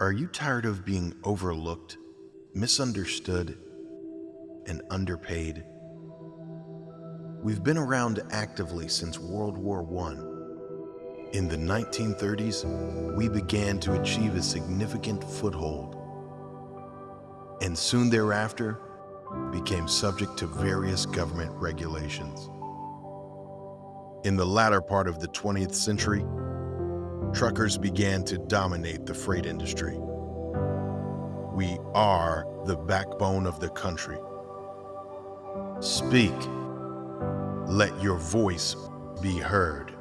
Are you tired of being overlooked, misunderstood, and underpaid? We've been around actively since World War I. In the 1930s, we began to achieve a significant foothold, and soon thereafter became subject to various government regulations. In the latter part of the 20th century, truckers began to dominate the freight industry. We are the backbone of the country. Speak. Let your voice be heard.